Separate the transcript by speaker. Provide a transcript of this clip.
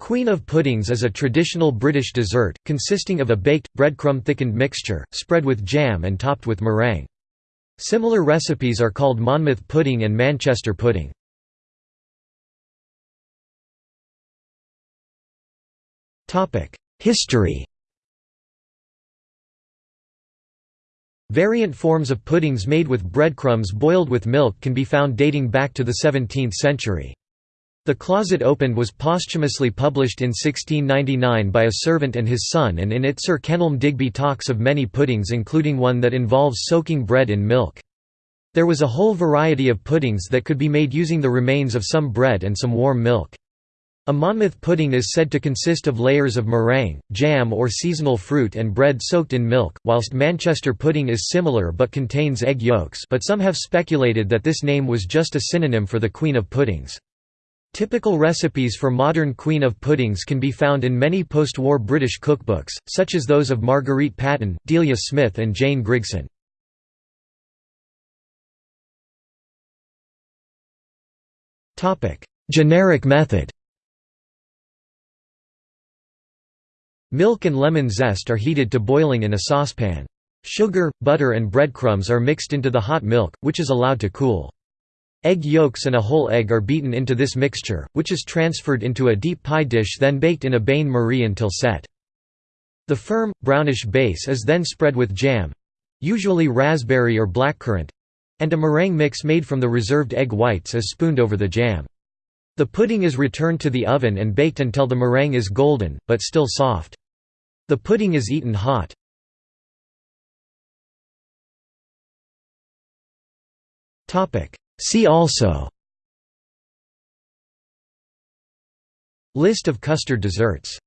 Speaker 1: Queen of puddings is a traditional British dessert, consisting of a baked, breadcrumb-thickened mixture, spread with jam and topped with meringue. Similar recipes are called Monmouth pudding and Manchester pudding. History Variant forms of puddings made with breadcrumbs boiled with milk can be found dating back to the 17th century. The Closet Opened was posthumously published in 1699 by a servant and his son and in it Sir Kenelm Digby talks of many puddings including one that involves soaking bread in milk. There was a whole variety of puddings that could be made using the remains of some bread and some warm milk. A Monmouth pudding is said to consist of layers of meringue, jam or seasonal fruit and bread soaked in milk, whilst Manchester pudding is similar but contains egg yolks but some have speculated that this name was just a synonym for the Queen of Puddings. Typical recipes for modern Queen of Puddings can be found in many post-war British cookbooks, such as those of Marguerite Patten, Delia Smith and Jane Grigson. Generic method Milk and lemon zest are heated to boiling in a saucepan. Sugar, butter and breadcrumbs are mixed into the hot milk, which is allowed to cool. Egg yolks and a whole egg are beaten into this mixture, which is transferred into a deep pie dish then baked in a bain-marie until set. The firm, brownish base is then spread with jam—usually raspberry or blackcurrant—and a meringue mix made from the reserved egg whites is spooned over the jam. The pudding is returned to the oven and baked until the meringue is golden, but still soft. The pudding is eaten hot. See also List of custard desserts